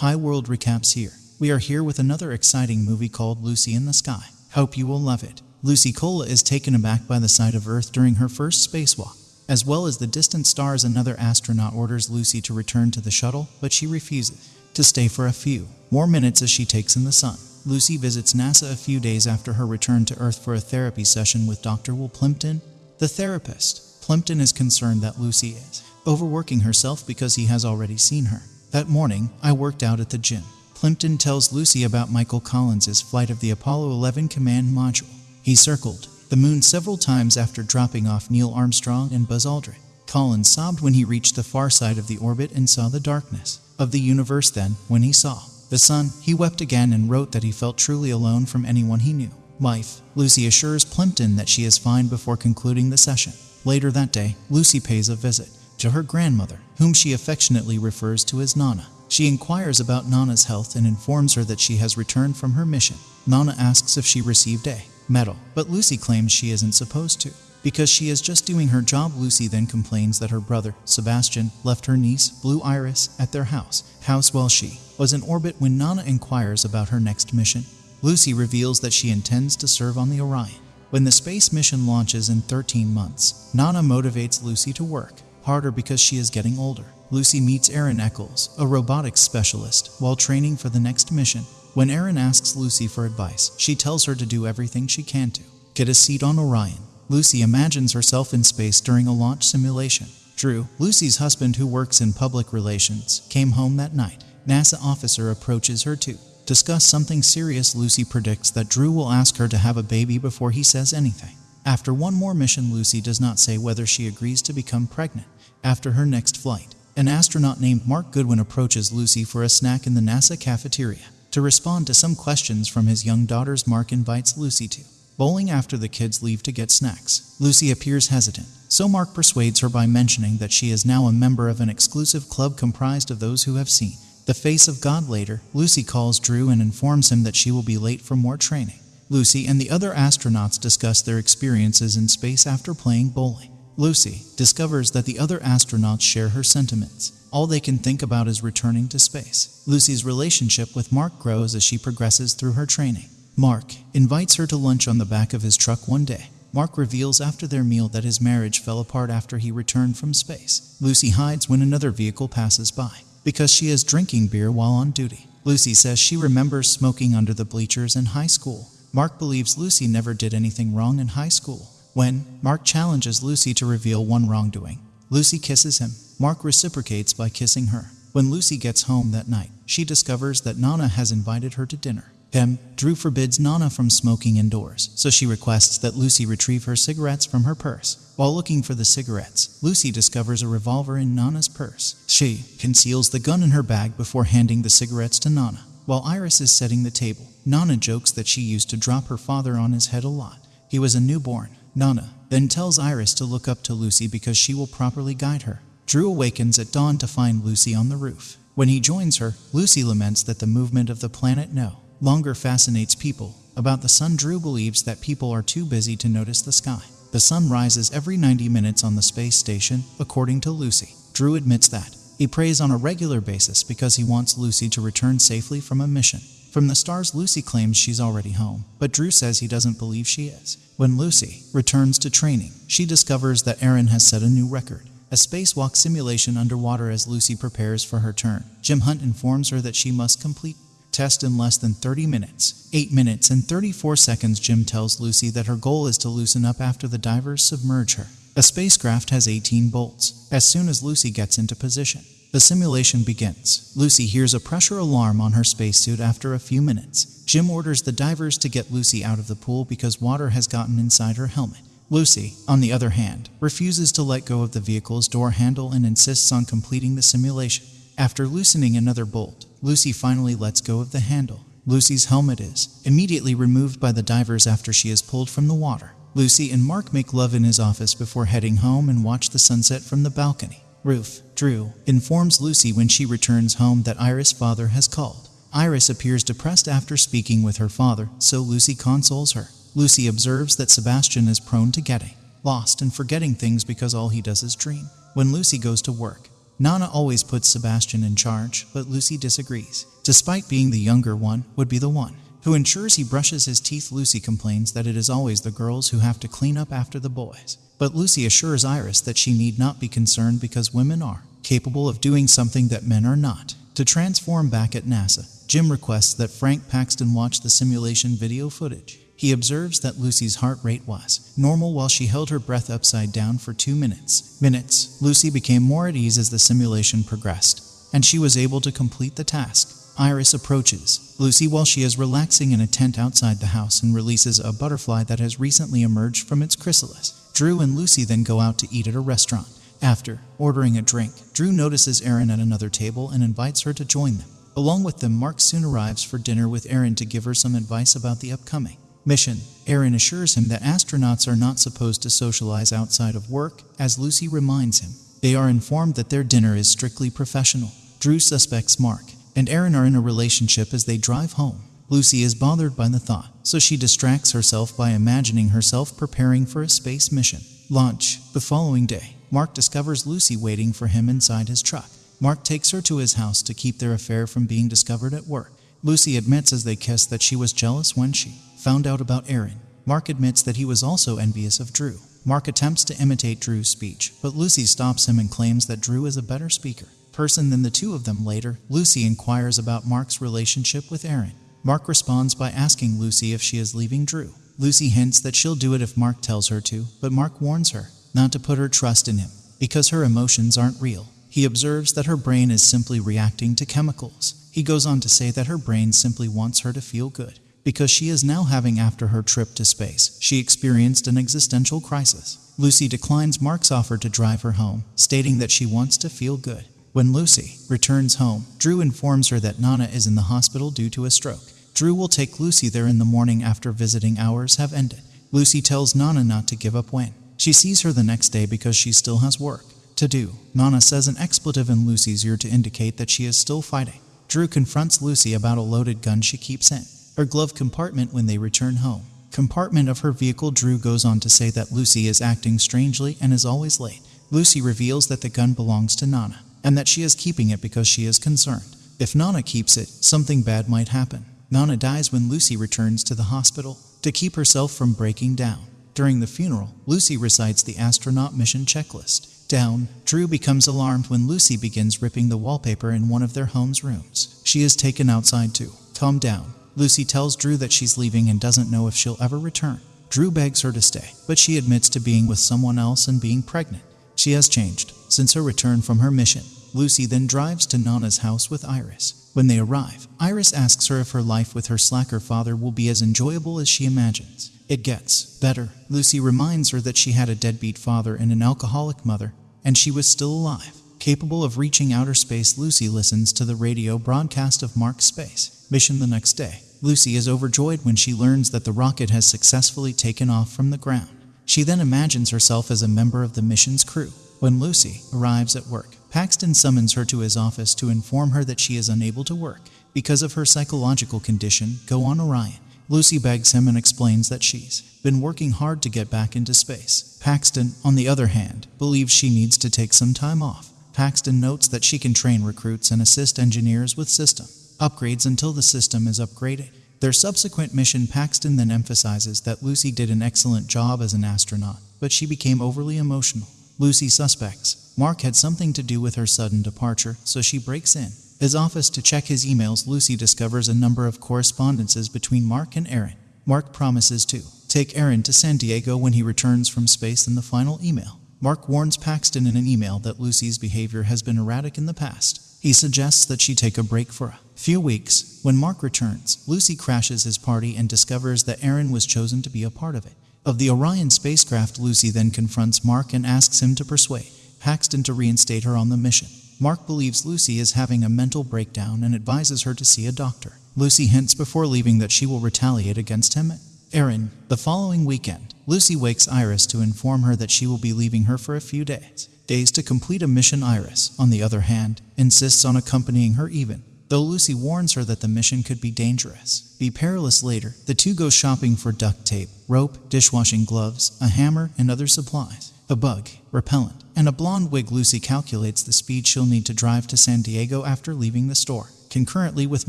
Hi World Recaps here. We are here with another exciting movie called Lucy in the Sky. Hope you will love it. Lucy Cola is taken aback by the sight of Earth during her first spacewalk. As well as the distant stars, another astronaut orders Lucy to return to the shuttle, but she refuses to stay for a few more minutes as she takes in the sun. Lucy visits NASA a few days after her return to Earth for a therapy session with Dr. Will Plimpton, the therapist. Plimpton is concerned that Lucy is overworking herself because he has already seen her. That morning, I worked out at the gym. Plimpton tells Lucy about Michael Collins' flight of the Apollo 11 command module. He circled the moon several times after dropping off Neil Armstrong and Buzz Aldrin. Collins sobbed when he reached the far side of the orbit and saw the darkness of the universe. Then, when he saw the sun, he wept again and wrote that he felt truly alone from anyone he knew. Life. Lucy assures Plimpton that she is fine before concluding the session. Later that day, Lucy pays a visit to her grandmother, whom she affectionately refers to as Nana. She inquires about Nana's health and informs her that she has returned from her mission. Nana asks if she received a medal, but Lucy claims she isn't supposed to. Because she is just doing her job, Lucy then complains that her brother, Sebastian, left her niece, Blue Iris, at their house, house while she was in orbit when Nana inquires about her next mission. Lucy reveals that she intends to serve on the Orion. When the space mission launches in 13 months, Nana motivates Lucy to work harder because she is getting older. Lucy meets Erin Eccles, a robotics specialist, while training for the next mission. When Aaron asks Lucy for advice, she tells her to do everything she can to get a seat on Orion. Lucy imagines herself in space during a launch simulation. Drew, Lucy's husband who works in public relations, came home that night. NASA officer approaches her to discuss something serious. Lucy predicts that Drew will ask her to have a baby before he says anything. After one more mission, Lucy does not say whether she agrees to become pregnant after her next flight. An astronaut named Mark Goodwin approaches Lucy for a snack in the NASA cafeteria. To respond to some questions from his young daughters, Mark invites Lucy to bowling after the kids leave to get snacks. Lucy appears hesitant, so Mark persuades her by mentioning that she is now a member of an exclusive club comprised of those who have seen the face of God later. Lucy calls Drew and informs him that she will be late for more training. Lucy and the other astronauts discuss their experiences in space after playing bowling. Lucy discovers that the other astronauts share her sentiments. All they can think about is returning to space. Lucy's relationship with Mark grows as she progresses through her training. Mark invites her to lunch on the back of his truck one day. Mark reveals after their meal that his marriage fell apart after he returned from space. Lucy hides when another vehicle passes by because she is drinking beer while on duty. Lucy says she remembers smoking under the bleachers in high school. Mark believes Lucy never did anything wrong in high school. When Mark challenges Lucy to reveal one wrongdoing, Lucy kisses him. Mark reciprocates by kissing her. When Lucy gets home that night, she discovers that Nana has invited her to dinner. Hem, Drew forbids Nana from smoking indoors, so she requests that Lucy retrieve her cigarettes from her purse. While looking for the cigarettes, Lucy discovers a revolver in Nana's purse. She conceals the gun in her bag before handing the cigarettes to Nana. While Iris is setting the table, Nana jokes that she used to drop her father on his head a lot. He was a newborn. Nana then tells Iris to look up to Lucy because she will properly guide her. Drew awakens at dawn to find Lucy on the roof. When he joins her, Lucy laments that the movement of the planet No longer fascinates people. About the sun, Drew believes that people are too busy to notice the sky. The sun rises every 90 minutes on the space station, according to Lucy. Drew admits that. He prays on a regular basis because he wants Lucy to return safely from a mission. From the stars, Lucy claims she's already home, but Drew says he doesn't believe she is. When Lucy returns to training, she discovers that Erin has set a new record a spacewalk simulation underwater as Lucy prepares for her turn. Jim Hunt informs her that she must complete test in less than 30 minutes. 8 minutes and 34 seconds Jim tells Lucy that her goal is to loosen up after the divers submerge her. A spacecraft has 18 bolts. As soon as Lucy gets into position, the simulation begins. Lucy hears a pressure alarm on her spacesuit after a few minutes. Jim orders the divers to get Lucy out of the pool because water has gotten inside her helmet. Lucy, on the other hand, refuses to let go of the vehicle's door handle and insists on completing the simulation. After loosening another bolt, Lucy finally lets go of the handle. Lucy's helmet is immediately removed by the divers after she is pulled from the water. Lucy and Mark make love in his office before heading home and watch the sunset from the balcony. Ruth, Drew, informs Lucy when she returns home that Iris' father has called. Iris appears depressed after speaking with her father, so Lucy consoles her. Lucy observes that Sebastian is prone to getting lost and forgetting things because all he does is dream. When Lucy goes to work, Nana always puts Sebastian in charge, but Lucy disagrees. Despite being the younger one, would be the one who ensures he brushes his teeth. Lucy complains that it is always the girls who have to clean up after the boys. But Lucy assures Iris that she need not be concerned because women are capable of doing something that men are not. To transform back at NASA, Jim requests that Frank Paxton watch the simulation video footage. He observes that Lucy's heart rate was normal while she held her breath upside down for two minutes. Minutes. Lucy became more at ease as the simulation progressed, and she was able to complete the task. Iris approaches Lucy while she is relaxing in a tent outside the house and releases a butterfly that has recently emerged from its chrysalis. Drew and Lucy then go out to eat at a restaurant. After ordering a drink, Drew notices Erin at another table and invites her to join them. Along with them, Mark soon arrives for dinner with Erin to give her some advice about the upcoming mission. Erin assures him that astronauts are not supposed to socialize outside of work, as Lucy reminds him. They are informed that their dinner is strictly professional. Drew suspects Mark and Erin are in a relationship as they drive home. Lucy is bothered by the thought, so she distracts herself by imagining herself preparing for a space mission. Launch. The following day, Mark discovers Lucy waiting for him inside his truck. Mark takes her to his house to keep their affair from being discovered at work. Lucy admits as they kiss that she was jealous when she found out about Erin. Mark admits that he was also envious of Drew. Mark attempts to imitate Drew's speech, but Lucy stops him and claims that Drew is a better speaker person than the two of them later. Lucy inquires about Mark's relationship with Erin. Mark responds by asking Lucy if she is leaving Drew. Lucy hints that she'll do it if Mark tells her to, but Mark warns her not to put her trust in him because her emotions aren't real. He observes that her brain is simply reacting to chemicals. He goes on to say that her brain simply wants her to feel good because she is now having after her trip to space. She experienced an existential crisis. Lucy declines Mark's offer to drive her home, stating that she wants to feel good. When Lucy returns home, Drew informs her that Nana is in the hospital due to a stroke. Drew will take Lucy there in the morning after visiting hours have ended. Lucy tells Nana not to give up when she sees her the next day because she still has work to do. Nana says an expletive in Lucy's ear to indicate that she is still fighting. Drew confronts Lucy about a loaded gun she keeps in her glove compartment when they return home. Compartment of her vehicle, Drew goes on to say that Lucy is acting strangely and is always late. Lucy reveals that the gun belongs to Nana and that she is keeping it because she is concerned. If Nana keeps it, something bad might happen. Nana dies when Lucy returns to the hospital to keep herself from breaking down. During the funeral, Lucy recites the astronaut mission checklist. Down, Drew becomes alarmed when Lucy begins ripping the wallpaper in one of their home's rooms. She is taken outside too. Calm down. Lucy tells Drew that she's leaving and doesn't know if she'll ever return. Drew begs her to stay, but she admits to being with someone else and being pregnant. She has changed since her return from her mission. Lucy then drives to Nana's house with Iris. When they arrive, Iris asks her if her life with her slacker father will be as enjoyable as she imagines. It gets better. Lucy reminds her that she had a deadbeat father and an alcoholic mother, and she was still alive. Capable of reaching outer space, Lucy listens to the radio broadcast of Mark's space mission the next day. Lucy is overjoyed when she learns that the rocket has successfully taken off from the ground. She then imagines herself as a member of the mission's crew. When Lucy arrives at work, Paxton summons her to his office to inform her that she is unable to work because of her psychological condition, go on Orion. Lucy begs him and explains that she's been working hard to get back into space. Paxton, on the other hand, believes she needs to take some time off. Paxton notes that she can train recruits and assist engineers with system upgrades until the system is upgraded. Their subsequent mission, Paxton then emphasizes that Lucy did an excellent job as an astronaut, but she became overly emotional. Lucy suspects Mark had something to do with her sudden departure, so she breaks in. His office to check his emails, Lucy discovers a number of correspondences between Mark and Erin. Mark promises to take Erin to San Diego when he returns from space in the final email. Mark warns Paxton in an email that Lucy's behavior has been erratic in the past. He suggests that she take a break for a few weeks. When Mark returns, Lucy crashes his party and discovers that Erin was chosen to be a part of it. Of the Orion spacecraft, Lucy then confronts Mark and asks him to persuade Paxton to reinstate her on the mission. Mark believes Lucy is having a mental breakdown and advises her to see a doctor. Lucy hints before leaving that she will retaliate against him. Erin, the following weekend, Lucy wakes Iris to inform her that she will be leaving her for a few days. Days to complete a mission Iris, on the other hand, insists on accompanying her even though Lucy warns her that the mission could be dangerous. Be perilous later, the two go shopping for duct tape, rope, dishwashing gloves, a hammer, and other supplies. a bug, repellent, and a blonde wig. Lucy calculates the speed she'll need to drive to San Diego after leaving the store. Concurrently with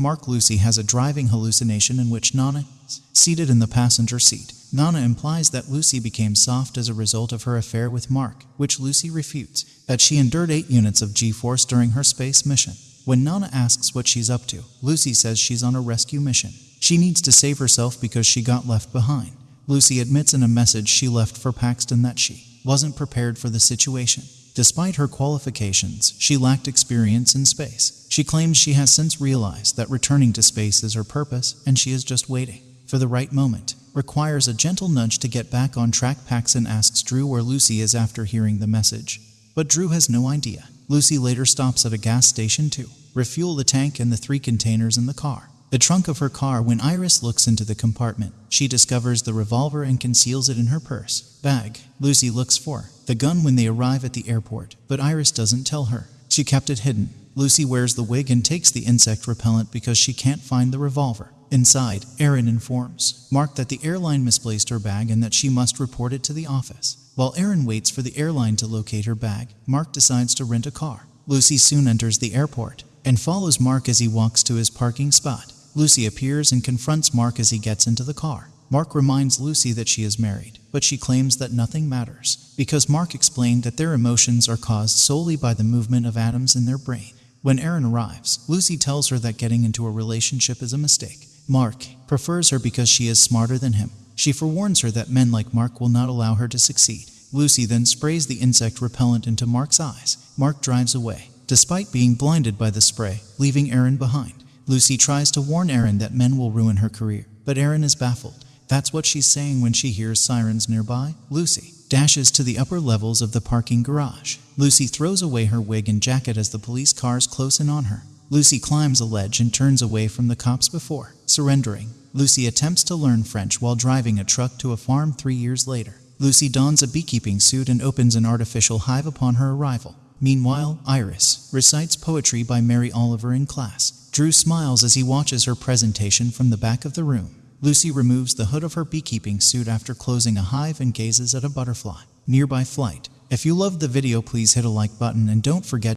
Mark, Lucy has a driving hallucination in which Nana is seated in the passenger seat. Nana implies that Lucy became soft as a result of her affair with Mark, which Lucy refutes, that she endured 8 units of G-force during her space mission. When Nana asks what she's up to, Lucy says she's on a rescue mission. She needs to save herself because she got left behind. Lucy admits in a message she left for Paxton that she wasn't prepared for the situation. Despite her qualifications, she lacked experience in space. She claims she has since realized that returning to space is her purpose and she is just waiting for the right moment. Requires a gentle nudge to get back on track. Paxton asks Drew where Lucy is after hearing the message. But Drew has no idea. Lucy later stops at a gas station to refuel the tank and the three containers in the car. The trunk of her car when Iris looks into the compartment. She discovers the revolver and conceals it in her purse. Bag. Lucy looks for the gun when they arrive at the airport, but Iris doesn't tell her. She kept it hidden. Lucy wears the wig and takes the insect repellent because she can't find the revolver. Inside, Erin informs Mark that the airline misplaced her bag and that she must report it to the office. While Erin waits for the airline to locate her bag, Mark decides to rent a car. Lucy soon enters the airport and follows Mark as he walks to his parking spot. Lucy appears and confronts Mark as he gets into the car. Mark reminds Lucy that she is married, but she claims that nothing matters because Mark explained that their emotions are caused solely by the movement of atoms in their brain. When Erin arrives, Lucy tells her that getting into a relationship is a mistake. Mark prefers her because she is smarter than him. She forewarns her that men like Mark will not allow her to succeed. Lucy then sprays the insect repellent into Mark's eyes. Mark drives away, despite being blinded by the spray, leaving Erin behind. Lucy tries to warn Erin that men will ruin her career, but Erin is baffled. That's what she's saying when she hears sirens nearby. Lucy dashes to the upper levels of the parking garage. Lucy throws away her wig and jacket as the police cars close in on her. Lucy climbs a ledge and turns away from the cops before surrendering. Lucy attempts to learn French while driving a truck to a farm three years later. Lucy dons a beekeeping suit and opens an artificial hive upon her arrival. Meanwhile, Iris recites poetry by Mary Oliver in class. Drew smiles as he watches her presentation from the back of the room. Lucy removes the hood of her beekeeping suit after closing a hive and gazes at a butterfly. Nearby flight. If you loved the video please hit a like button and don't forget